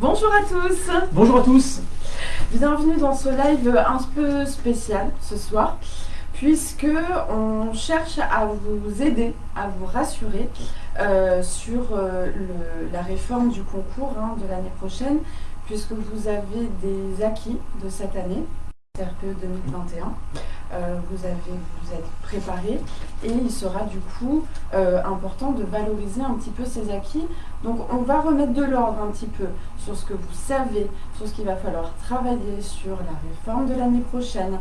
Bonjour à tous Bonjour à tous Bienvenue dans ce live un peu spécial ce soir puisque on cherche à vous aider, à vous rassurer euh, sur euh, la réforme du concours hein, de l'année prochaine puisque vous avez des acquis de cette année, RPE 2021. Euh, vous, avez, vous êtes préparé et il sera du coup euh, important de valoriser un petit peu ces acquis. Donc on va remettre de l'ordre un petit peu sur ce que vous savez, sur ce qu'il va falloir travailler sur la réforme de l'année prochaine.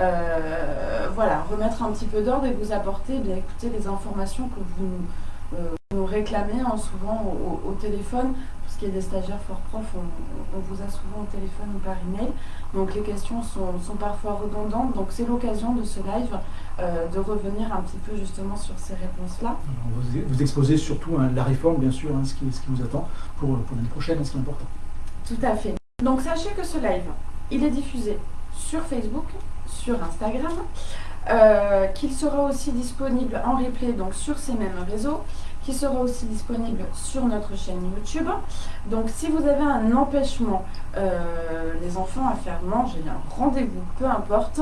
Euh, voilà, remettre un petit peu d'ordre et vous apporter, eh bien les informations que vous nous réclamez hein, souvent au, téléphone qui est des stagiaires fort prof, on, vous a souvent au téléphone ou par email. Donc les questions sont, parfois redondantes. Donc c'est l'occasion de ce live euh, de revenir un petit peu justement sur ces réponses-là. Vous, vous, exposez surtout hein, la réforme, bien sûr, hein, ce, qui, ce, qui, vous attend pour, pour l'année prochaine, hein, ce qui est important. Tout à fait. Donc sachez que ce live, il est diffusé sur Facebook, sur Instagram, euh, qu'il sera aussi disponible en replay donc sur ces mêmes réseaux qui sera aussi disponible sur notre chaîne YouTube. Donc si vous avez un empêchement, euh, les enfants à faire manger, un rendez-vous, peu importe,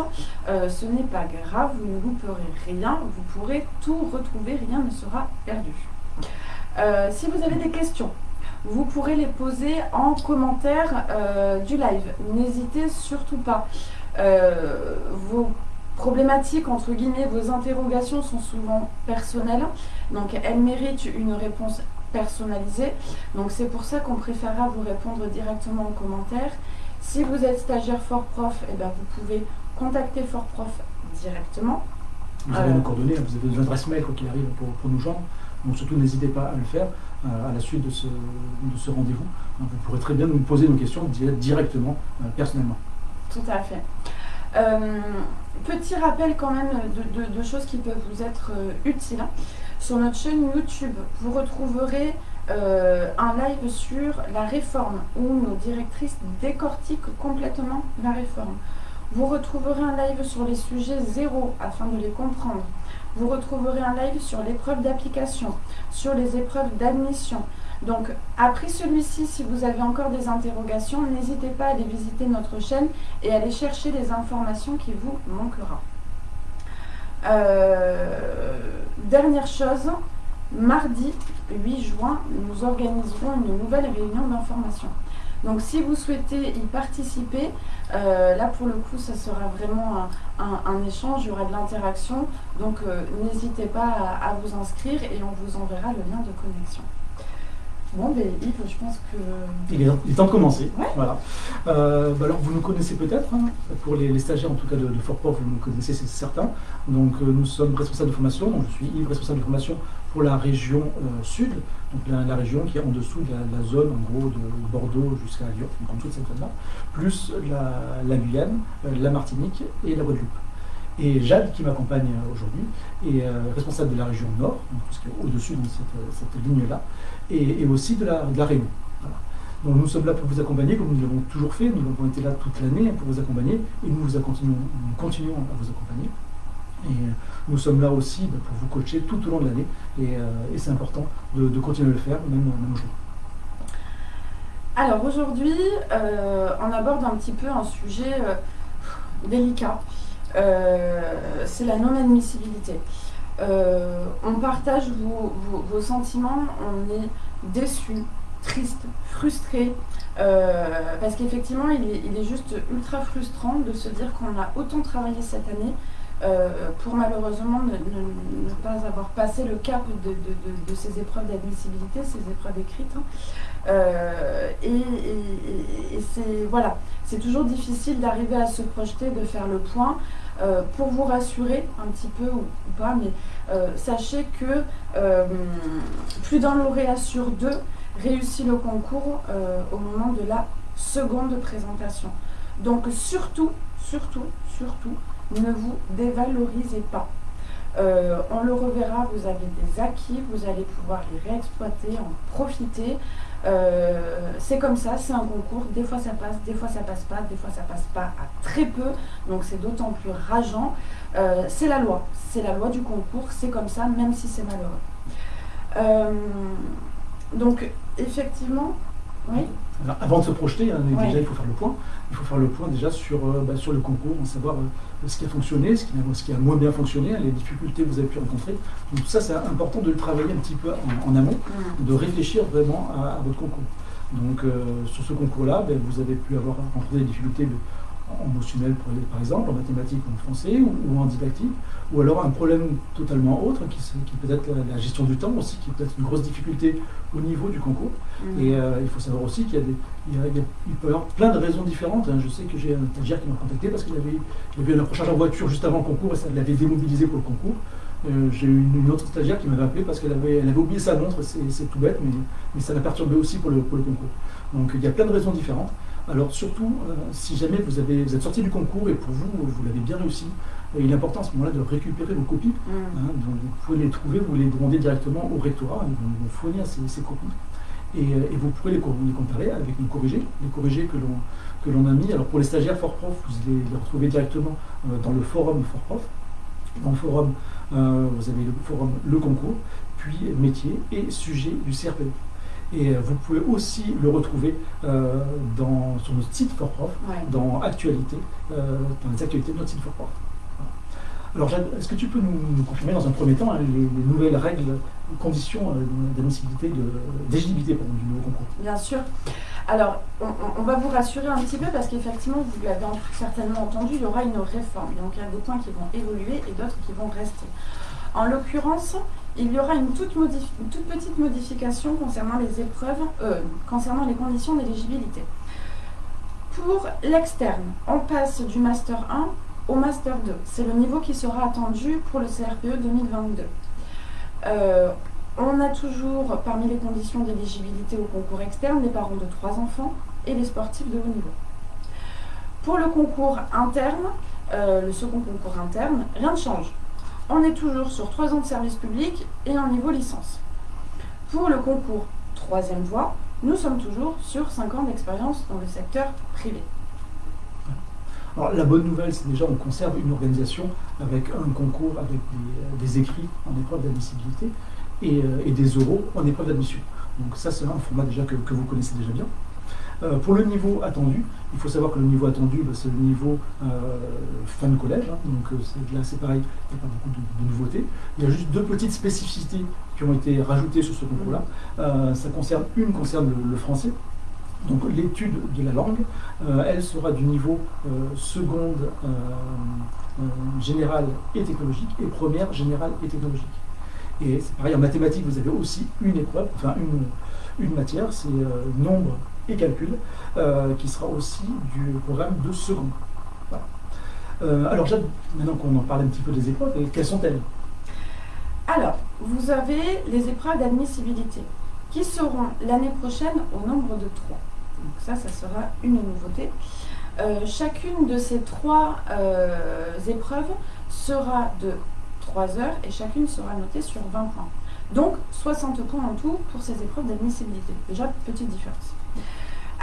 euh, ce n'est pas grave, vous ne louperez rien, vous pourrez tout retrouver, rien ne sera perdu. Euh, si vous avez des questions, vous pourrez les poser en commentaire du live. N'hésitez surtout pas. vos problématiques, entre guillemets, vos interrogations sont souvent personnelles. Donc elles méritent une réponse personnalisée. Donc c'est pour ça qu'on préférera vous répondre directement en commentaire. Si vous êtes stagiaire Fort Prof, eh ben, vous pouvez contacter Fort Prof directement. Vous avez nos coordonnées, vous avez nos adresses mail quoi qu'il arrive pour, nous joindre. Donc surtout n'hésitez pas à le faire euh, à la suite de ce, ce rendez-vous. Vous pourrez très bien nous poser nos questions directement, euh, personnellement. Tout à fait. Euh, petit rappel quand même de, choses qui peuvent vous être utiles. Sur notre chaîne YouTube, vous retrouverez euh, un live sur la réforme où nos directrices décortiquent complètement la réforme. Vous retrouverez un live sur les sujets zéro afin de les comprendre. Vous retrouverez un live sur l'épreuve d'application, sur les épreuves d'admission. Donc, après celui-ci, si vous avez encore des interrogations, n'hésitez pas à aller visiter notre chaîne et à aller chercher les informations qui vous manquera. Euh, dernière chose, mardi 8 juin, nous organiserons une nouvelle réunion d'information. Donc si vous souhaitez y participer, euh, là pour le coup ça sera vraiment un, échange, il y aura de l'interaction. Donc euh, n'hésitez pas à, vous inscrire et on vous enverra le lien de connexion. Bon, ben Yves, je pense que... Il est, temps de commencer. Voilà. Euh, bah alors, vous nous connaissez peut-être, hein. pour les, stagiaires en tout cas de, de Fort vous nous connaissez, c'est certain. Donc, euh, nous sommes responsables de formation. Donc, je suis Yves, responsable de formation pour la région euh, sud, donc la, région qui est en dessous de la, zone, en gros, de Bordeaux jusqu'à Lyon, donc en dessous de cette zone-là, plus la, Guyane, la Martinique et la Guadeloupe. Et Jade, qui m'accompagne aujourd'hui, est responsable de la région nord, ce qui est au-dessus de cette, cette ligne-là et, aussi de la, de Réunion. Donc nous sommes là pour vous accompagner, comme nous l'avons toujours fait, nous avons été là toute l'année pour vous accompagner, et nous, vous continuons, à vous accompagner. Et euh, nous sommes là aussi bah, pour vous coacher tout au long de l'année, et, euh, c'est important de, continuer à le faire, même, même aujourd'hui. Alors aujourd'hui, euh, on aborde un petit peu un sujet délicat, c'est la non-admissibilité. Euh, on partage vos, sentiments, on est déçu, triste, frustré, euh, parce qu'effectivement, il, est juste ultra frustrant de se dire qu'on a autant travaillé cette année euh, pour malheureusement ne, pas avoir passé le cap de, ces épreuves d'admissibilité, ces épreuves écrites. Hein. et c'est voilà, c'est toujours difficile d'arriver à se projeter, de faire le point. Euh, pour vous rassurer un petit peu ou, pas, mais euh, sachez que euh, plus d'un lauréat sur deux réussit le concours au moment de la seconde présentation. Donc surtout, surtout, surtout, ne vous dévalorisez pas. on le reverra, vous avez des acquis, vous allez pouvoir les réexploiter, en profiter. Euh, c'est comme ça, c'est un concours, des fois ça passe, des fois ça passe pas, des fois ça passe pas à très peu, donc c'est d'autant plus rageant. Euh, c'est la loi, c'est la loi du concours, c'est comme ça, même si c'est malheureux. Euh, donc effectivement, avant de se projeter, hein, déjà il faut faire le point. Il faut faire le point déjà sur, euh, bah, sur le concours, savoir euh, ce qui a fonctionné, ce qui, a, ce qui, a, moins bien fonctionné, les difficultés que vous avez pu rencontrer. Donc ça, c'est important de le travailler un petit peu en, amont, mm. de réfléchir vraiment à, votre concours. Donc euh, sur ce concours-là, ben, vous avez pu avoir rencontré des difficultés en émotionnel par exemple, en mathématiques, en français ou, en didactique, ou alors un problème totalement autre qui, qui peut être la, gestion du temps aussi, qui peut être une grosse difficulté au niveau du concours. Mm. Et euh, il faut savoir aussi qu'il y a des, il, peut y avoir plein de raisons différentes. Hein. Je sais que j'ai un stagiaire qui m'a contacté parce qu'il avait, il avait un approchage en voiture juste avant le concours et ça l'avait démobilisé pour le concours. Euh, j'ai eu une, autre stagiaire qui m'avait appelé parce qu'elle avait, elle avait oublié sa montre, c'est tout bête, mais, mais ça l'a perturbé aussi pour le, pour le concours. Donc il y a plein de raisons différentes. Alors surtout, euh, si jamais vous, avez, vous êtes sorti du concours et pour vous, vous l'avez bien réussi, euh, il est important à ce moment-là de récupérer vos copies. Mm. Hein, donc vous pouvez les trouver, vous les demandez directement au rectorat, ils vont vous fournir ces, copies. Et, et, vous pourrez les, comparer avec les corrigés, les corrigés que l'on a mis. Alors pour les stagiaires FortProf, vous allez les retrouver directement dans le forum FortProf. Dans le forum, vous avez le forum Le Concours, puis métier et sujet du CRPE. Et euh, vous pouvez aussi le retrouver euh, dans, sur notre site ForProf, dans Actualité, euh, dans les actualités de notre site ForProf. Alors, est-ce que tu peux nous, confirmer dans un premier temps hein, les, nouvelles règles, conditions d'admissibilité, d'éligibilité du nouveau concours? Bien sûr. Alors, on, va vous rassurer un petit peu parce qu'effectivement, vous l'avez certainement entendu, il y aura une réforme. Donc, il y a des points qui vont évoluer et d'autres qui vont rester. En l'occurrence, il y aura une toute, petite modification concernant les épreuves, euh, concernant les conditions d'éligibilité. Pour l'externe, on passe du Master 1 au Master 2. C'est le niveau qui sera attendu pour le CRPE 2022. Euh, on a toujours, parmi les conditions d'éligibilité au concours externe, les parents de trois enfants et les sportifs de haut niveau. Pour le concours interne, euh, le second concours interne, rien ne change on est toujours sur 3 ans de service public et un niveau licence. Pour le concours troisième voie, nous sommes toujours sur 5 ans d'expérience dans le secteur privé. Alors, la bonne nouvelle, c'est déjà on conserve une organisation avec un concours, avec des, écrits en épreuve d'admissibilité euh, et, des euros en épreuve d'admission. Donc ça, c'est un format déjà que vous connaissez déjà bien. Euh, pour le niveau attendu, il faut savoir que le niveau attendu, bah, c'est le niveau euh, fin de collège. Hein. donc euh, là, c'est pareil, il n'y a pas beaucoup de, nouveautés. Il y a juste deux petites spécificités qui ont été rajoutées sur ce concours-là. ça concerne, une concerne le, français. Donc l'étude de la langue, elle sera du niveau seconde générale et technologique et première générale et technologique. Et c'est pareil, en mathématiques, vous avez aussi une épreuve, enfin une, une matière, c'est nombre calcul, euh, qui sera aussi du programme de seconde. Euh, alors, maintenant qu'on en parle un petit peu des épreuves, quelles sont-elles? Alors, vous avez les épreuves d'admissibilité qui seront l'année prochaine au nombre de trois. Donc ça, ça sera une nouveauté. Euh, chacune de ces trois épreuves sera de 3 heures et chacune sera notée sur 20 points. Donc 60 points en tout pour ces épreuves d'admissibilité. Déjà, petite différence.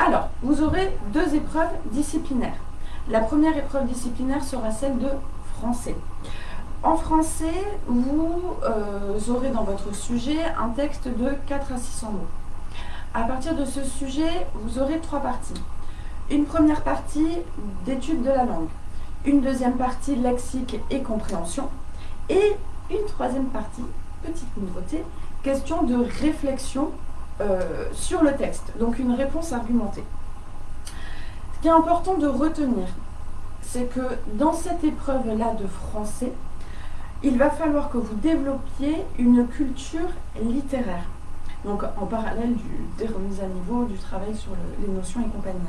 Alors, vous aurez deux épreuves disciplinaires. La première épreuve disciplinaire sera celle de français. En français, vous euh, aurez dans votre sujet un texte de 4 à 600 mots. À partir de ce sujet, vous aurez trois parties. Une première partie d'étude de la langue, une deuxième partie lexique et compréhension, et une troisième partie, petite nouveauté, question de réflexion sur le texte, donc une réponse argumentée. Ce qui est important de retenir, c'est que dans cette épreuve-là de français, il va falloir que vous développiez une culture littéraire. Donc en parallèle du, des remises à niveau, du travail sur les notions et compagnie.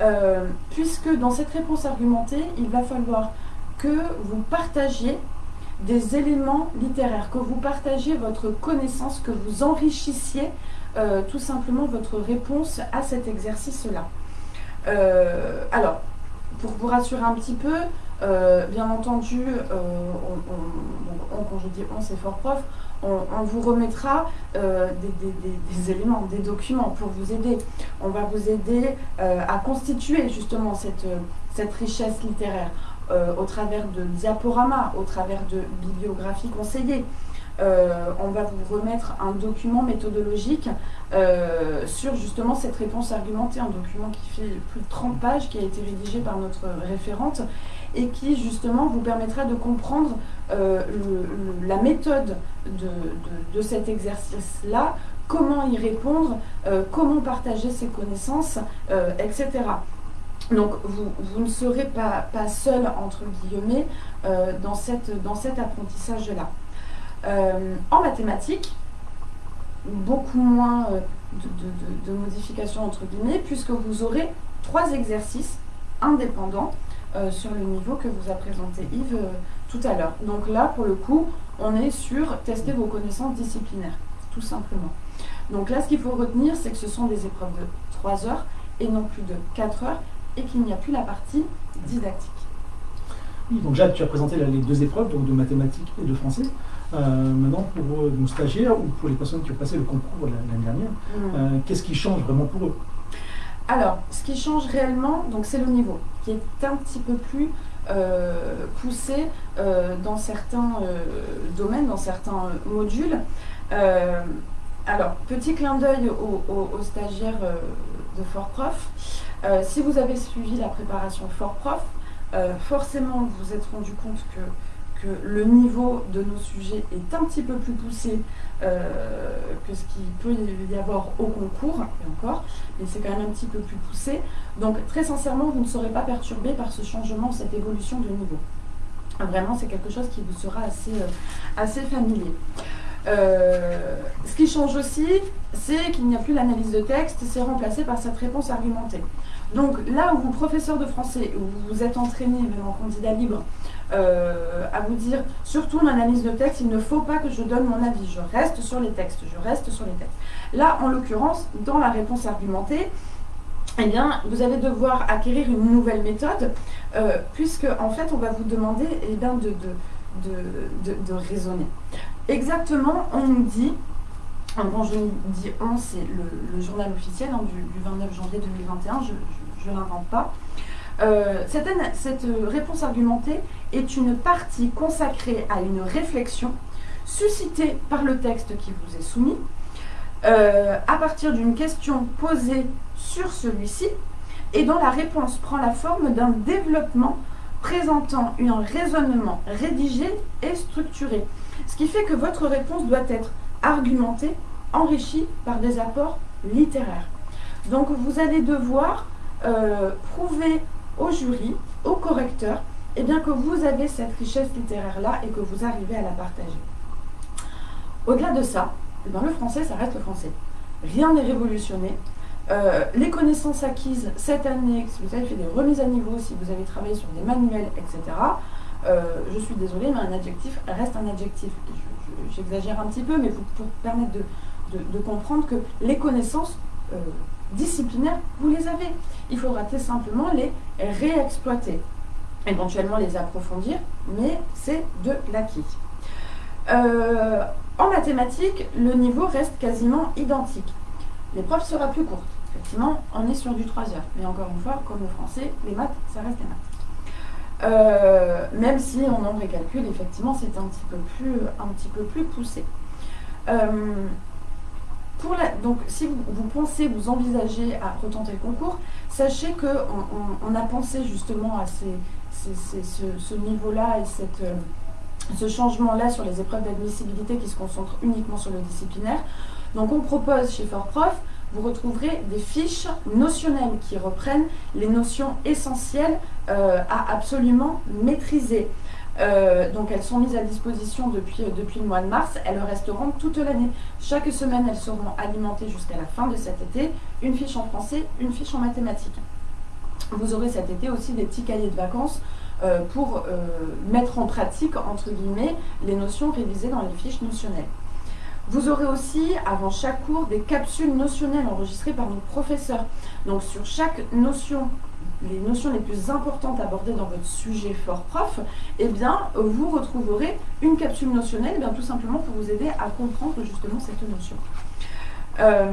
Euh, puisque dans cette réponse argumentée, il va falloir que vous partagiez des éléments littéraires, que vous partagiez votre connaissance, que vous enrichissiez euh, tout simplement votre réponse à cet exercice-là. Euh, alors, pour vous rassurer un petit peu, euh, bien entendu, quand je dis on, c'est fort prof, on, vous remettra des, éléments, des documents pour vous aider. On va vous aider à constituer justement cette richesse littéraire au travers de diaporamas, au travers de bibliographies conseillées, on va vous remettre un document méthodologique sur justement cette réponse argumentée, un document qui fait plus de 30 pages, qui a été rédigé par notre référente et qui justement vous permettra de comprendre la méthode de cet exercice-là, comment y répondre, euh, comment partager ses connaissances, euh, etc. Donc vous, ne serez pas, seul, entre guillemets, euh, dans cet apprentissage-là. En mathématiques, beaucoup moins de, modifications, entre guillemets, puisque vous aurez trois exercices indépendants sur le niveau que vous a présenté Yves tout à l'heure. Donc là, pour le coup, on est sur tester vos connaissances disciplinaires, tout simplement. Donc là, ce qu'il faut retenir, c'est que ce sont des épreuves de 3 heures et non plus de 4 heures et qu'il n'y a plus la partie didactique. Oui, donc Jacques, tu as présenté les deux épreuves, donc de mathématiques et de français. Euh, maintenant, pour nos stagiaires ou pour les personnes qui ont passé le concours l'année dernière, mm. euh, qu'est-ce qui change vraiment pour eux? Alors, ce qui change réellement, donc c'est le niveau, qui est un petit peu plus euh, poussé dans certains domaines, dans certains modules. Alors, petit clin d'œil aux, stagiaires euh, de Fort Prof. Euh, si vous avez suivi la préparation Fort Prof, euh, forcément vous vous êtes rendu compte que, le niveau de nos sujets est un petit peu plus poussé que ce qu'il peut y avoir au concours, et encore, mais c'est quand même un petit peu plus poussé. Donc très sincèrement, vous ne serez pas perturbé par ce changement, cette évolution de niveau. Vraiment, c'est quelque chose qui vous sera assez, assez familier. Euh, ce qui change aussi, c'est qu'il n'y a plus l'analyse de texte, c'est remplacé par cette réponse argumentée. Donc là où vous, professeur de français, où vous êtes entraîné, même en candidat libre, euh, à vous dire, surtout en analyse de texte, il ne faut pas que je donne mon avis, je reste sur les textes, je reste sur les textes. Là, en l'occurrence, dans la réponse argumentée, eh bien, vous allez devoir acquérir une nouvelle méthode, euh, puisque en fait, on va vous demander eh bien, de, de, de raisonner. Exactement, on nous dit, quand je dis on, c'est le, journal officiel hein, du, 29 janvier 2021, je ne l'invente pas. Euh, cette, cette, réponse argumentée est une partie consacrée à une réflexion suscitée par le texte qui vous est soumis, euh, à partir d'une question posée sur celui-ci, et dont la réponse prend la forme d'un développement présentant un raisonnement rédigé et structuré. Ce qui fait que votre réponse doit être argumentée, enrichie par des apports littéraires. Donc vous allez devoir euh, prouver au jury, au correcteur, eh bien, que vous avez cette richesse littéraire-là et que vous arrivez à la partager. Au-delà de ça, eh le français, ça reste le français. Rien n'est révolutionné. Euh, les connaissances acquises cette année, si vous avez fait des remises à niveau, si vous avez travaillé sur des manuels, etc., euh, je suis désolée, mais un adjectif reste un adjectif. J'exagère un petit peu, mais pour, permettre de, comprendre que les connaissances disciplinaires, vous les avez. Il faudra tout simplement les réexploiter, éventuellement les approfondir, mais c'est de l'acquis. Euh, en mathématiques, le niveau reste quasiment identique. L'épreuve sera plus courte. Effectivement, on est sur du 3 heures. Mais encore une fois, comme le français, les maths, ça reste des maths. Euh, même si en nombre et calcul, effectivement, c'est un, petit peu plus, un petit peu plus poussé. Euh, donc, si vous, pensez, vous envisagez à retenter le concours, sachez qu'on on, a pensé justement à ce, niveau-là et cette, euh, ce changement-là sur les épreuves d'admissibilité qui se concentrent uniquement sur le disciplinaire. Donc, on propose chez Prof vous retrouverez des fiches notionnelles qui reprennent les notions essentielles euh, à absolument maîtriser. Euh, donc elles sont mises à disposition depuis, depuis le mois de mars, elles resteront toute l'année. Chaque semaine, elles seront alimentées jusqu'à la fin de cet été, une fiche en français, une fiche en mathématiques. Vous aurez cet été aussi des petits cahiers de vacances euh, pour mettre en pratique, entre guillemets, les notions révisées dans les fiches notionnelles. Vous aurez aussi, avant chaque cours, des capsules notionnelles enregistrées par nos professeurs. Donc sur chaque notion, les notions les plus importantes abordées dans votre sujet fort prof, eh bien, vous retrouverez une capsule notionnelle, eh bien, tout simplement pour vous aider à comprendre justement cette notion. Euh,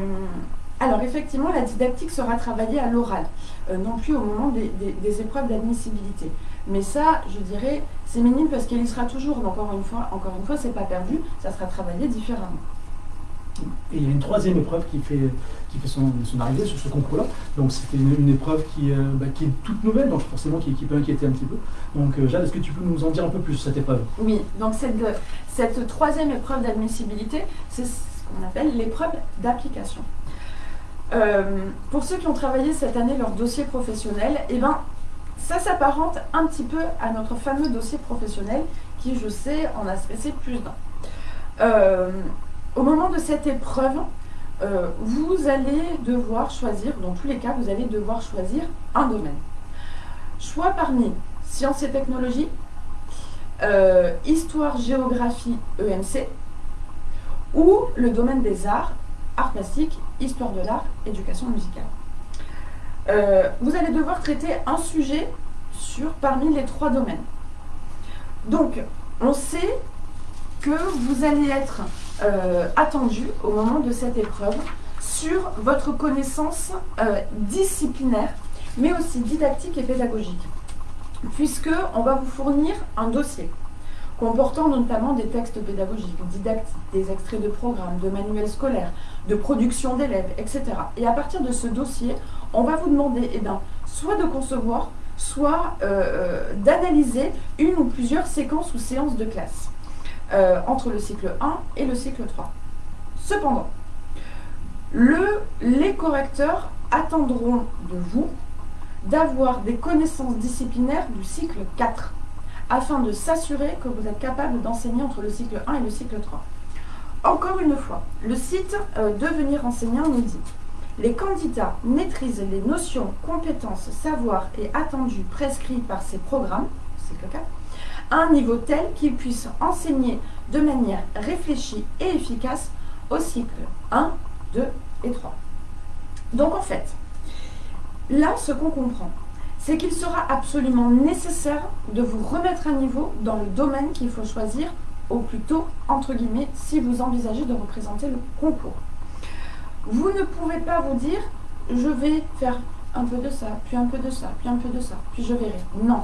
alors effectivement, la didactique sera travaillée à l'oral, euh, non plus au moment des, épreuves d'admissibilité. Mais ça, je dirais, c'est minime parce qu'il y sera toujours. Donc encore une fois, encore une fois, c'est pas perdu, ça sera travaillé différemment. Et il y a une troisième épreuve qui fait, qui fait son, arrivée sur ce concours-là. Donc c'était une, épreuve qui, euh, bah, qui, est toute nouvelle, donc forcément qui, peut inquiéter un petit peu. Donc euh, Jade, est-ce que tu peux nous en dire un peu plus sur cette épreuve? Oui, donc cette, cette troisième épreuve d'admissibilité, c'est ce qu'on appelle l'épreuve d'application. Euh, pour ceux qui ont travaillé cette année leur dossier professionnel, eh ben, ça s'apparente un petit peu à notre fameux dossier professionnel qui, je sais, en a stressé plus d'un. Euh, au moment de cette épreuve, euh, vous allez devoir choisir, dans tous les cas, vous allez devoir choisir un domaine. Choix parmi sciences et technologies, histoire, géographie, EMC, ou le domaine des arts, art plastique, histoire de l'art, éducation musicale. Euh, vous allez devoir traiter un sujet sur parmi les trois domaines. Donc, on sait que vous allez être euh, attendu au moment de cette épreuve sur votre connaissance euh, disciplinaire, mais aussi didactique et pédagogique, puisque on va vous fournir un dossier comportant notamment des textes pédagogiques, didactiques, des extraits de programmes, de manuels scolaires, de production d'élèves, etc. Et à partir de ce dossier, on va vous demander eh ben, soit de concevoir, soit euh, euh, d'analyser une ou plusieurs séquences ou séances de classe euh, entre le cycle 1 et le cycle 3. Cependant, le, les correcteurs attendront de vous d'avoir des connaissances disciplinaires du cycle 4 afin de s'assurer que vous êtes capable d'enseigner entre le cycle 1 et le cycle 3. Encore une fois, le site Devenir enseignant nous dit les candidats maîtrisent les notions, compétences, savoirs et attendus prescrits par ces programmes, cycle 4, à un niveau tel qu'ils puissent enseigner de manière réfléchie et efficace au cycle 1, 2 et 3. Donc en fait, là, ce qu'on comprend, c'est qu'il sera absolument nécessaire de vous remettre à niveau dans le domaine qu'il faut choisir au plus tôt, entre guillemets, si vous envisagez de représenter le concours. Vous ne pouvez pas vous dire, je vais faire un peu de ça, puis un peu de ça, puis un peu de ça, puis je verrai. Non.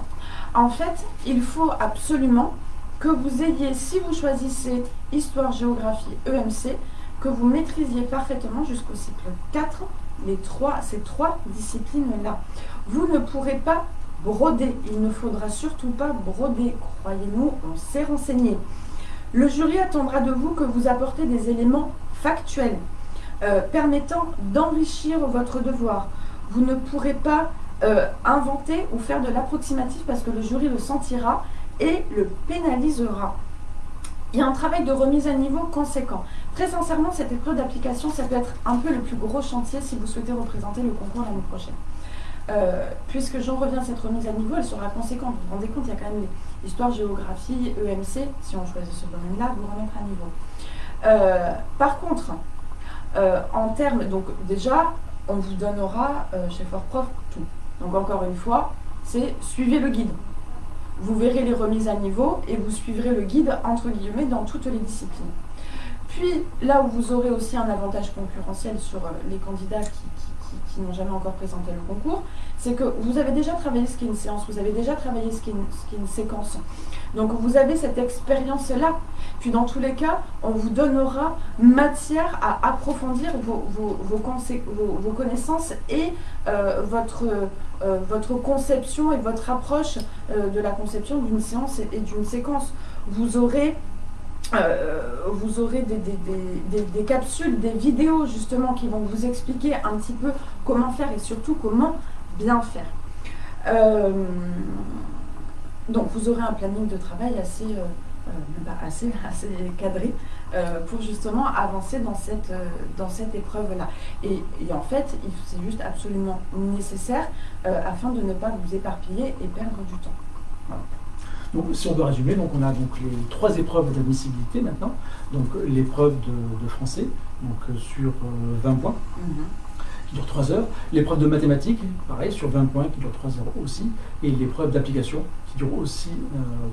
En fait, il faut absolument que vous ayez, si vous choisissez histoire, géographie, EMC, que vous maîtrisiez parfaitement jusqu'au cycle 4 les ces trois disciplines-là. Vous ne pourrez pas broder, il ne faudra surtout pas broder, croyez-nous, on s'est renseigné. Le jury attendra de vous que vous apportez des éléments factuels euh, permettant d'enrichir votre devoir. Vous ne pourrez pas euh, inventer ou faire de l'approximatif parce que le jury le sentira et le pénalisera. Il y a un travail de remise à niveau conséquent. Très sincèrement, cette épreuve d'application, ça peut être un peu le plus gros chantier si vous souhaitez représenter le concours l'année prochaine. Euh, puisque j'en reviens à cette remise à niveau, elle sera conséquente. Vous vous rendez compte, il y a quand même l'histoire, géographie, EMC, si on choisit ce domaine-là, vous remettre à niveau. Par contre, euh, en termes, donc déjà, on vous donnera chez Fort Prof tout. Donc encore une fois, c'est suivez le guide. Vous verrez les remises à niveau et vous suivrez le guide entre guillemets dans toutes les disciplines. Puis, là où vous aurez aussi un avantage concurrentiel sur euh, les candidats qui, n'ont jamais encore présenté le concours, c'est que vous avez déjà travaillé ce qui est une séance, vous avez déjà travaillé ce qui est une, séquence. Donc vous avez cette expérience-là. Puis dans tous les cas, on vous donnera matière à approfondir vos, vos, connaissances et euh, votre, euh, votre conception et votre approche de la conception d'une séance et d'une séquence. Vous aurez euh, vous aurez des, capsules, des vidéos justement qui vont vous expliquer un petit peu comment faire et surtout comment bien faire. Euh, donc vous aurez un planning de travail assez, euh, assez, assez cadré pour justement avancer dans cette, dans cette épreuve-là. Et, en fait, c'est juste absolument nécessaire afin de ne pas vous éparpiller et perdre du temps. Donc, si on doit résumer, donc on a donc les trois épreuves d'admissibilité maintenant. Donc l'épreuve de, français, donc euh, sur 20 euh, points, mhm. qui dure 3 heures. L'épreuve de mathématiques, pareil, sur 20 points, qui dure 3 heures aussi. Et l'épreuve d'application, qui dure aussi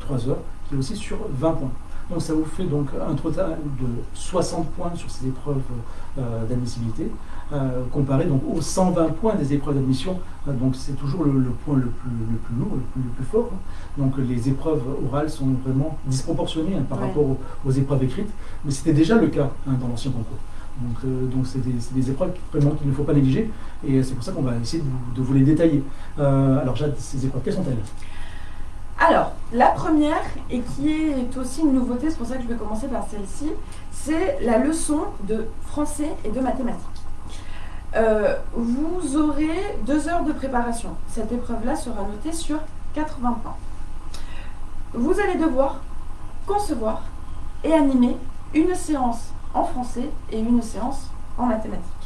3 euh, heures, qui est aussi sur 20 points. Donc ça vous fait donc un total de 60 points sur ces épreuves euh, d'admissibilité, euh, comparé donc aux 120 points des épreuves d'admission. Euh, donc c'est toujours le, point le plus, le plus lourd, le plus, fort. Donc les épreuves orales sont vraiment disproportionnées hein, par rapport aux, épreuves écrites, mais c'était déjà le cas hein, dans l'ancien concours. Donc c'est des, épreuves vraiment qu'il ne faut pas négliger, et c'est pour ça qu'on va essayer de vous, les détailler. alors Jade, ces épreuves, quelles sont-elles? Alors, la première, et qui est aussi une nouveauté, c'est pour ça que je vais commencer par celle-ci, c'est la leçon de français et de mathématiques. Euh, vous aurez deux heures de préparation. Cette épreuve-là sera notée sur 80 points. Vous allez devoir concevoir et animer une séance en français et une séance en mathématiques.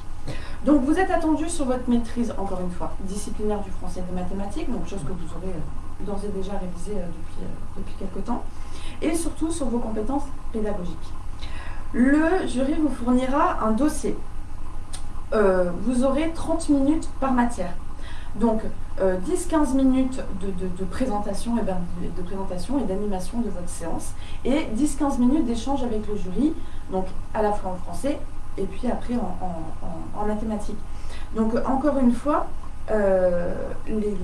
Donc vous êtes attendu sur votre maîtrise, encore une fois, disciplinaire du français et de mathématiques, donc chose que vous aurez euh, d'ores et déjà révisé euh, depuis, euh, depuis quelques temps, et surtout sur vos compétences pédagogiques. Le jury vous fournira un dossier. Vous aurez 30 minutes par matière. Donc 10-15 minutes de, présentation et ben, de présentation et d'animation de votre séance et 10-15 minutes d'échange avec le jury, donc à la fois en français et puis après en, en mathématiques. Donc encore une fois, euh, les,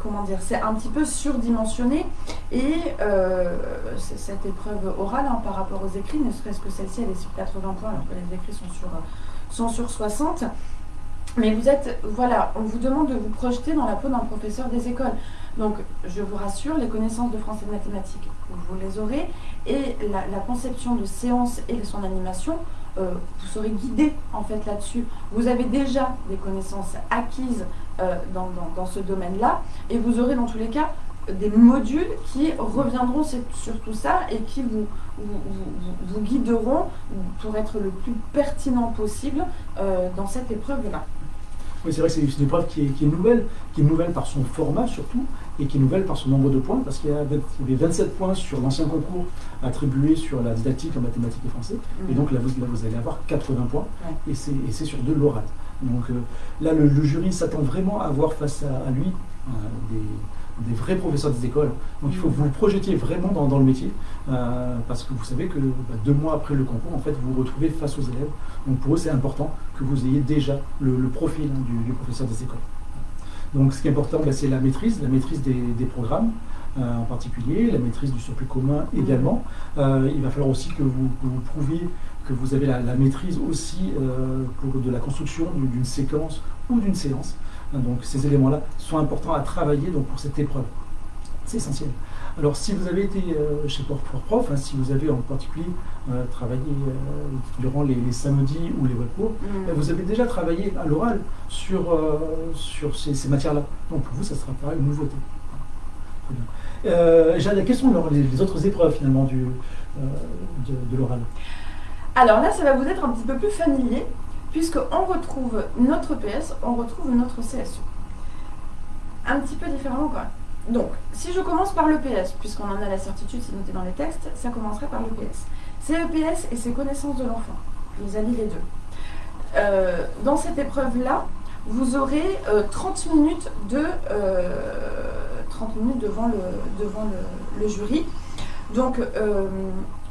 comment dire, c'est un petit peu surdimensionné et euh, cette épreuve orale hein, par rapport aux écrits, ne serait-ce que celle-ci, elle est sur 80 points alors que les écrits sont sur, sont sur 60. Mais vous êtes, voilà, on vous demande de vous projeter dans la peau d'un professeur des écoles. Donc, je vous rassure, les connaissances de français et de mathématiques, vous les aurez. Et la, conception de séance et de son animation, euh, vous serez guidé en fait là-dessus. Vous avez déjà des connaissances acquises euh, dans, ce domaine-là et vous aurez dans tous les cas des modules qui reviendront sur tout ça et qui vous, vous, guideront pour être le plus pertinent possible euh, dans cette épreuve-là. Oui, c'est vrai que c'est une épreuve qui est, nouvelle, qui est nouvelle par son format surtout, et qui est nouvelle par son nombre de points, parce qu'il y avait 27 points sur l'ancien concours attribués sur la didactique en mathématiques et français, et mhm. donc là vous, vous, allez avoir 80 points, et c'est sur de l'oral. Donc euh, là, le, jury s'attend vraiment à avoir face à, lui euh, des des vrais professeurs des écoles. Donc il faut que vous vous projetiez vraiment dans, le métier, euh, parce que vous savez que bah, deux mois après le concours, en fait, vous vous retrouvez face aux élèves. Donc pour eux, c'est important que vous ayez déjà le, profil hein, du, professeur des écoles. Donc ce qui est important, bah, c'est la maîtrise, la maîtrise des, programmes. Euh, en particulier, la maîtrise du surplus commun également. Euh, il va falloir aussi que vous, prouviez que vous avez la, maîtrise aussi de la construction d'une séquence ou d'une séance. Donc ces éléments-là sont importants à travailler donc, pour cette épreuve. C'est essentiel. Alors si vous avez été euh, chez Prof, Prof hein, si vous avez en particulier euh, travaillé euh, durant les, samedis ou les web cours, mm. ben, vous avez déjà travaillé à l'oral sur, sur ces, matières-là. Donc pour vous, ça sera pas une nouveauté. Jade, quelles sont les, autres épreuves finalement du, de, de l'oral? Alors là, ça va vous être un petit peu plus familier puisqu'on retrouve notre PS, on retrouve notre CSU. Un petit peu différemment quoi. Donc, si je commence par le PS, puisqu'on en a la certitude, c'est noté dans les textes, ça commencerait par le PS. C'est le PS et ses connaissances de l'enfant. Je vous allie les deux. Euh, dans cette épreuve-là, vous aurez 30 euh, minutes de 30 euh, minutes devant le, devant le, jury. Donc,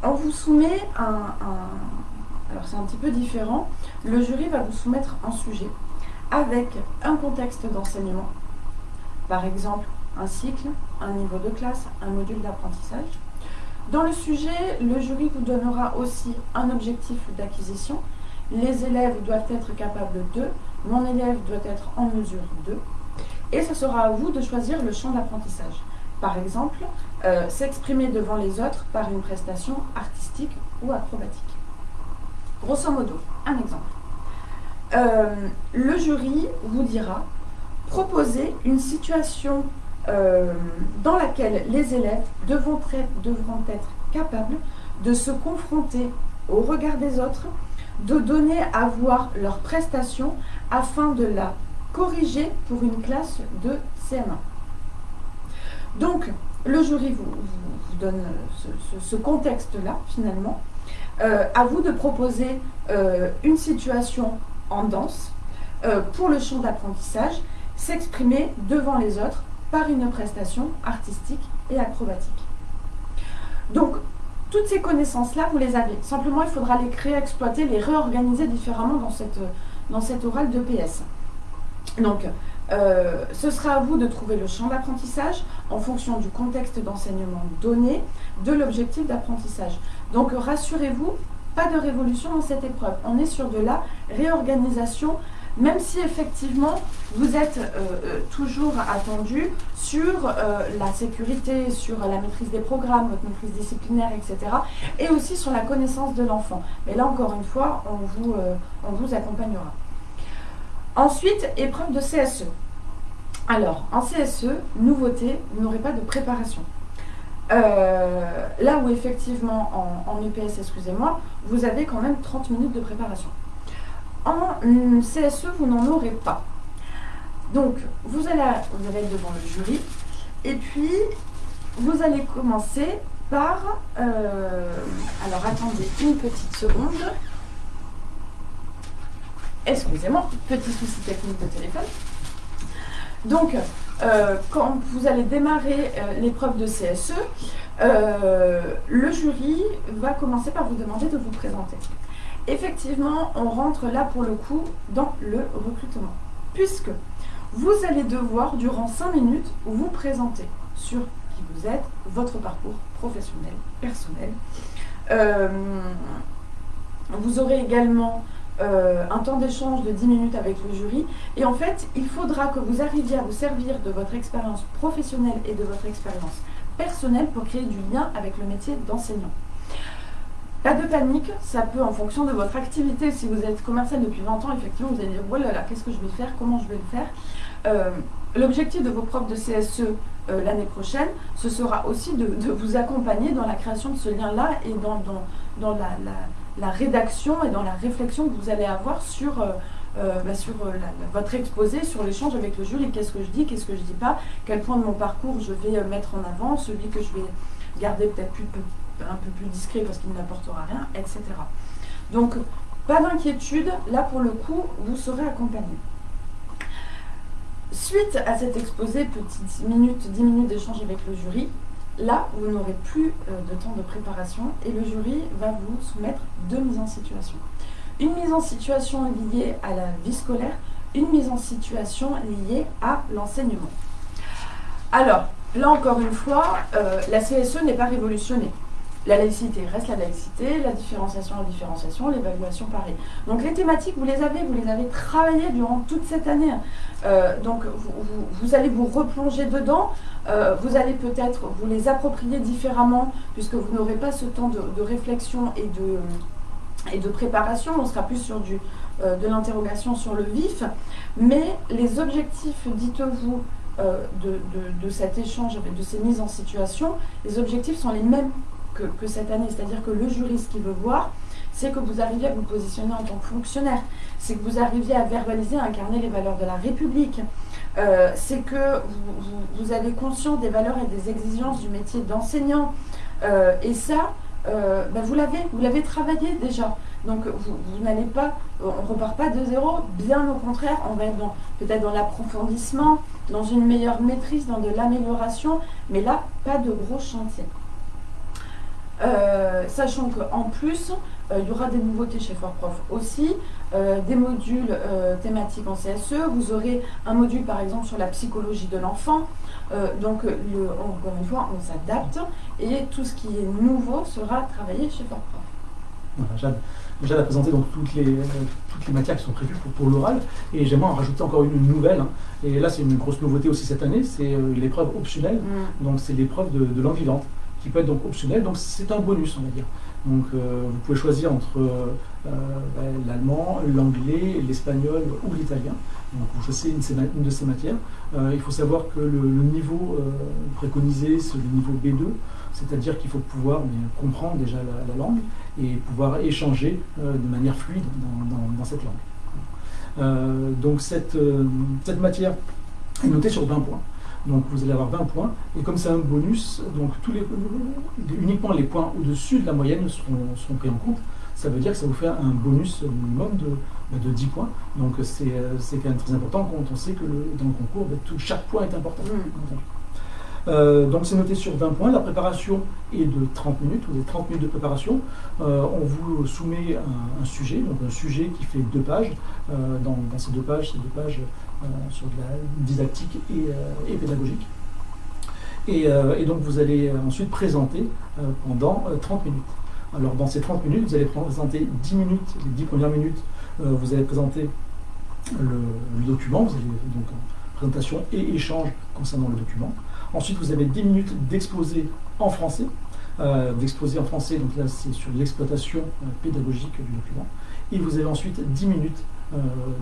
on vous soumet un alors c'est un petit peu différent. Le jury va vous soumettre un sujet avec un contexte d'enseignement. Par exemple, un cycle, un niveau de classe, un module d'apprentissage. Dans le sujet, le jury vous donnera aussi un objectif d'acquisition. Les élèves doivent être capables de, mon élève doit être en mesure de. Et ce sera à vous de choisir le champ d'apprentissage. Par exemple, euh, s'exprimer devant les autres par une prestation artistique ou acrobatique. Grosso modo, un exemple. Euh, le jury vous dira proposer une situation euh, dans laquelle les élèves devront être, capables de se confronter au regard des autres, de donner à voir leur prestation afin de la corriger pour une classe de CM1. Donc, le jury vous, donne ce contexte-là, finalement, euh, à vous de proposer euh, une situation en danse euh, pour le champ d'apprentissage, s'exprimer devant les autres par une prestation artistique et acrobatique. Donc, toutes ces connaissances-là, vous les avez. Simplement, il faudra les créer, exploiter, les réorganiser différemment dans cette, dans orale de PS. Donc, ce sera à vous de trouver le champ d'apprentissage en fonction du contexte d'enseignement donné, de l'objectif d'apprentissage. Donc rassurez-vous, pas de révolution dans cette épreuve. On est sur de la réorganisation, même si effectivement vous êtes euh, euh, toujours attendu sur la sécurité, sur la maîtrise des programmes, votre maîtrise disciplinaire, etc. Et aussi sur la connaissance de l'enfant. Mais là encore une fois, on vous, on vous accompagnera. Ensuite, épreuve de CSE. Alors, en CSE, nouveauté, vous n'aurez pas de préparation. Euh, là où effectivement en, en EPS, excusez-moi, vous avez quand même 30 minutes de préparation. En CSE, vous n'en aurez pas. Donc, vous allez, être devant le jury, et puis vous allez commencer par... Euh, alors, attendez une petite seconde. Excusez-moi, petit souci technique de téléphone. Donc, quand vous allez démarrer euh, l'épreuve de CSE, euh, le jury va commencer par vous demander de vous présenter. Effectivement, on rentre là pour le coup dans le recrutement, puisque vous allez devoir, durant 5 minutes, vous présenter sur qui vous êtes, votre parcours professionnel, personnel. vous aurez également euh, un temps d'échange de 10 minutes avec le jury. Et en fait, il faudra que vous arriviez à vous servir de votre expérience professionnelle et de votre expérience personnelle pour créer du lien avec le métier d'enseignant. Pas de panique, ça peut en fonction de votre activité. Si vous êtes commercial depuis 20 ans, effectivement, vous allez dire, voilà, là, qu'est-ce que je vais faire, comment je vais le faire. Euh, l'objectif de vos profs de CSE euh, l'année prochaine, ce sera aussi de, vous accompagner dans la création de ce lien-là et dans, dans, la la rédaction et dans la réflexion que vous allez avoir sur, euh, euh, bah, euh, votre exposé, sur l'échange avec le jury. Qu'est-ce que je dis, qu'est-ce que je dis pas, quel point de mon parcours je vais mettre en avant, celui que je vais garder peut-être un peu plus discret parce qu'il n'apportera rien, etc. Donc, pas d'inquiétude, là pour le coup, vous serez accompagné. Suite à cet exposé, petite minute, 10 minutes d'échange avec le jury, Là, vous n'aurez plus euh, de temps de préparation et le jury va vous soumettre deux mises en situation. Une mise en situation liée à la vie scolaire, une mise en situation liée à l'enseignement. Alors, là encore une fois, euh, la CSE n'est pas révolutionnée. La laïcité reste la laïcité, la différenciation, la différenciation, l'évaluation pareil. Donc les thématiques, vous les avez, vous les avez travaillées durant toute cette année. Euh, donc vous, allez vous replonger dedans, euh, vous allez peut-être vous les approprier différemment, puisque vous n'aurez pas ce temps de, réflexion et de, et de préparation, on sera plus sur du, euh, de l'interrogation sur le vif. Mais les objectifs, dites-vous, de, de, cet échange, de ces mises en situation, les objectifs sont les mêmes que, cette année. C'est-à-dire que le juriste qui veut voir, c'est que vous arriviez à vous positionner en tant que fonctionnaire, c'est que vous arriviez à verbaliser, à incarner les valeurs de la République, euh, c'est que vous, avez conscience des valeurs et des exigences du métier d'enseignant. Euh, et ça, euh, ben vous l'avez, vous l'avez travaillé déjà. Donc vous, n'allez pas, on ne repart pas de zéro, bien au contraire, on va être peut-être dans l'approfondissement, dans une meilleure maîtrise, dans de l'amélioration, mais là, pas de gros chantier. Euh, sachant qu'en plus, euh, il y aura des nouveautés chez FortProf aussi, euh, des modules thématiques en CSE, vous aurez un module par exemple sur la psychologie de l'enfant, donc le, encore une fois on s'adapte et tout ce qui est nouveau sera travaillé chez FortProf. Voilà, Jade, a présenté donc toutes les, toutes les matières qui sont prévues pour, l'oral et j'aimerais en rajouter encore une, nouvelle, hein. et là c'est une grosse nouveauté aussi cette année, c'est l'épreuve optionnelle, mm. donc c'est l'épreuve de, de langue vivante qui peut être donc optionnel. Donc c'est un bonus, on va dire. Donc euh, vous pouvez choisir entre euh, ben, l'allemand, l'anglais, l'espagnol ou l'italien. Donc vous choisissez une, de ces matières. Euh, il faut savoir que le, niveau préconisé, c'est le niveau B2, c'est-à-dire qu'il faut pouvoir comprendre déjà la, langue et pouvoir échanger de manière fluide dans, cette langue. donc cette, cette matière est notée sur 20 points. Donc vous allez avoir 20 points. Et comme c'est un bonus, donc tous les, uniquement les points au-dessus de la moyenne seront, pris en compte. Ça veut dire que ça vous fait un bonus minimum de, de 10 points. Donc c'est quand même très important quand on sait que dans le concours, tout, chaque point est important. Mm. donc c'est noté sur 20 points. La préparation est de 30 minutes. Vous avez 30 minutes de préparation. on vous soumet un, sujet, donc un sujet qui fait deux pages. Dans, ces deux pages, ces deux pages sur de la didactique et, pédagogique. Et, donc vous allez ensuite présenter pendant 30 minutes. Alors dans ces 30 minutes, vous allez présenter 10 minutes, les 10 premières minutes, euh, vous allez présenter le, document, vous avez donc présentation et échange concernant le document. Ensuite, vous avez 10 minutes d'exposé en français, euh, d'exposé en français, donc là c'est sur l'exploitation euh, pédagogique du document. Et vous avez ensuite 10 minutes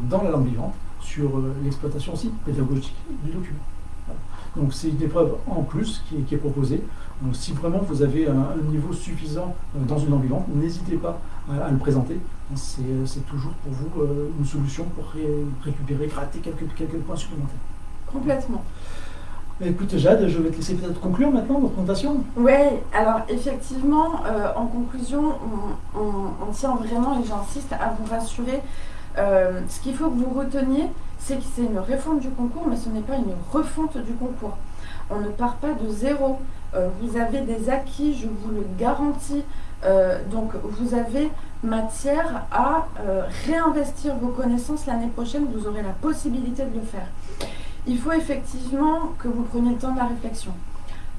dans la langue vivante sur l'exploitation aussi pédagogique du document. Donc c'est une épreuve en plus qui est, proposée. Si vraiment vous avez un, niveau suffisant euh, dans une langue vivante, n'hésitez pas à, le présenter. C'est toujours pour vous euh, une solution pour récupérer, gratter quelques points supplémentaires. Complètement. Écoute Jade, je vais te laisser peut-être conclure maintenant votre présentation. Oui, alors effectivement, euh, en conclusion, on, tient vraiment, et j'insiste, à vous rassurer. ce qu'il faut que vous reteniez, c'est que c'est une réforme du concours, mais ce n'est pas une refonte du concours. On ne part pas de zéro. Euh, vous avez des acquis, je vous le garantis. Euh, donc vous avez matière à euh, réinvestir vos connaissances l'année prochaine, vous aurez la possibilité de le faire. Il faut effectivement que vous preniez le temps de la réflexion.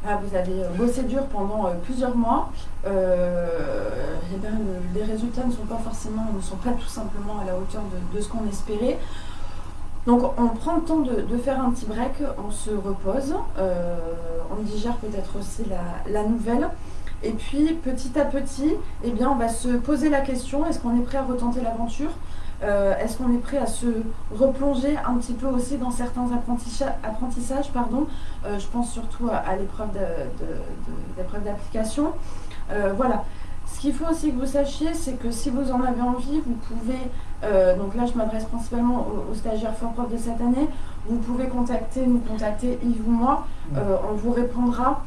Vous avez bossé dur pendant plusieurs mois, et eh ben, les résultats ne sont pas forcément, ne sont pas tout simplement à la hauteur de ce qu'on espérait. Donc on prend le temps de, faire un petit break, on se repose, euh, on digère peut-être aussi la, nouvelle. Et puis petit à petit, eh bien, on va se poser la question, est-ce qu'on est prêt à retenter l'aventure? Euh, Est-ce qu'on est prêt à se replonger un petit peu aussi dans certains apprentissages, pardon? Euh, je pense surtout à, l'épreuve d'application. voilà. Ce qu'il faut aussi que vous sachiez, c'est que si vous en avez envie, vous pouvez, euh, donc là je m'adresse principalement aux, stagiaires fort de cette année, vous pouvez contacter, nous contacter Yves ou moi, euh, on vous répondra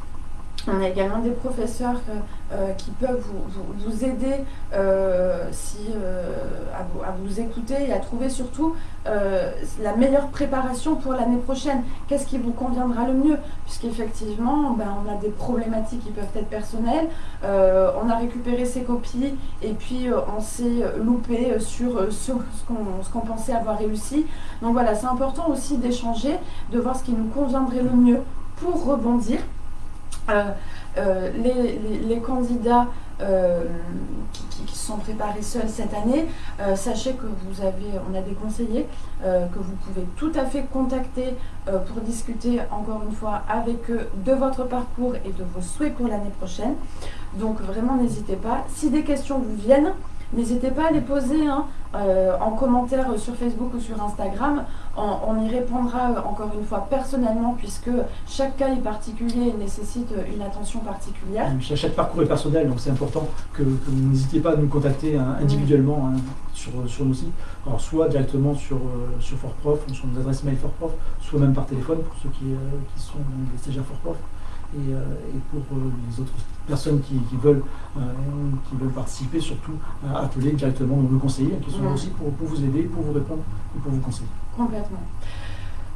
on a également des professeurs euh, euh, qui peuvent vous, aider euh, à, vous, écouter et à trouver surtout la meilleure préparation pour l'année prochaine. Qu'est-ce qui vous conviendra le mieux? Puisqu'effectivement, ben, on a des problématiques qui peuvent être personnelles. on a récupéré ses copies et puis on s'est loupé sur, ce qu'on pensait avoir réussi. Donc voilà, c'est important aussi d'échanger, de voir ce qui nous conviendrait le mieux pour rebondir. Euh, euh, les, candidats euh, qui, sont préparés seuls cette année, sachez que vous avez, on a des conseillers que vous pouvez tout à fait contacter pour discuter encore une fois avec eux de votre parcours et de vos souhaits pour l'année prochaine. Donc vraiment n'hésitez pas. Si des questions vous viennent, N'hésitez pas à les poser hein, euh, en commentaire sur Facebook ou sur Instagram. On, y répondra euh, encore une fois personnellement puisque chaque cas est particulier et nécessite une attention particulière. Chaque parcours est personnel, donc c'est important que, vous n'hésitez pas à nous contacter hein, individuellement hein, sur, sur nos sites. Alors, soit directement sur, euh, sur FortProf, sur nos adresses mail FortProf, soit même par téléphone pour ceux qui, qui sont des stagiaires FortProf. Et, et, pour les autres personnes qui, veulent, euh, qui veulent participer, surtout appeler directement nos conseillers, qui sont là aussi pour, vous aider, pour vous répondre et pour vous conseiller. Complètement.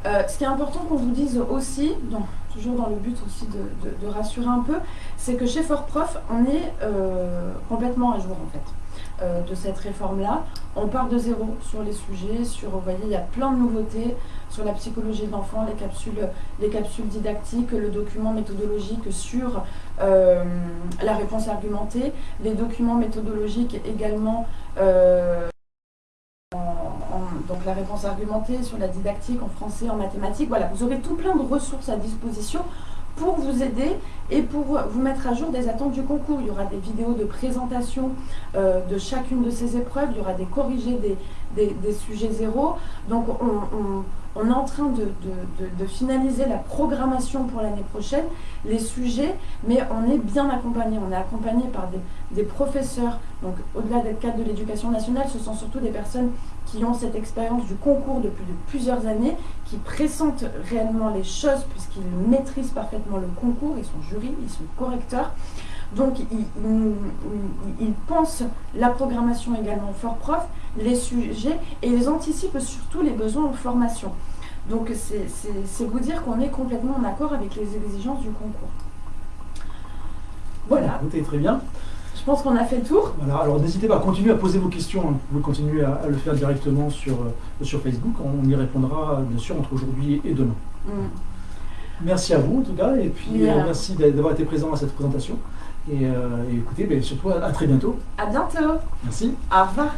Euh, ce qui est important qu'on vous dise aussi, donc, toujours dans le but aussi de, rassurer un peu, c'est que chez FortProf, on est euh, complètement à jour en fait. Euh, de cette réforme-là. On part de zéro sur les sujets, sur, vous voyez, il y a plein de nouveautés sur la psychologie de l'enfant, les capsules, les capsules didactiques, le document méthodologique sur euh, la réponse argumentée, les documents méthodologiques également. Euh, donc la réponse argumentée sur la didactique en français, en mathématiques. Voilà, vous aurez tout plein de ressources à disposition pour vous aider et pour vous mettre à jour des attentes du concours. Il y aura des vidéos de présentation euh, de chacune de ces épreuves, il y aura des corrigés des, sujets zéro. Donc on, est en train de, finaliser la programmation pour l'année prochaine, les sujets, mais on est bien accompagné. On est accompagné par des, professeurs. Donc au-delà d'être cadre de l'éducation nationale, ce sont surtout des personnes qui ont cette expérience du concours depuis de plusieurs années, qui pressentent réellement les choses puisqu'ils maîtrisent parfaitement le concours, ils sont jury, ils sont correcteurs. Donc ils, pensent la programmation également fort prof, les sujets, et ils anticipent surtout les besoins en formation. Donc c'est vous dire qu'on est complètement en accord avec les exigences du concours. Voilà. Écoutez, très bien. Je pense qu'on a fait le tour. Voilà, alors n'hésitez pas à continuer à poser vos questions. Hein. Vous pouvez continuer à, le faire directement sur, euh, sur Facebook. On y répondra bien sûr entre aujourd'hui et demain. Mm. Merci à vous en tout cas, et puis euh, merci d'avoir été présent à cette présentation. Et, euh, écoutez, ben, surtout à très bientôt. À bientôt. Merci. Au revoir.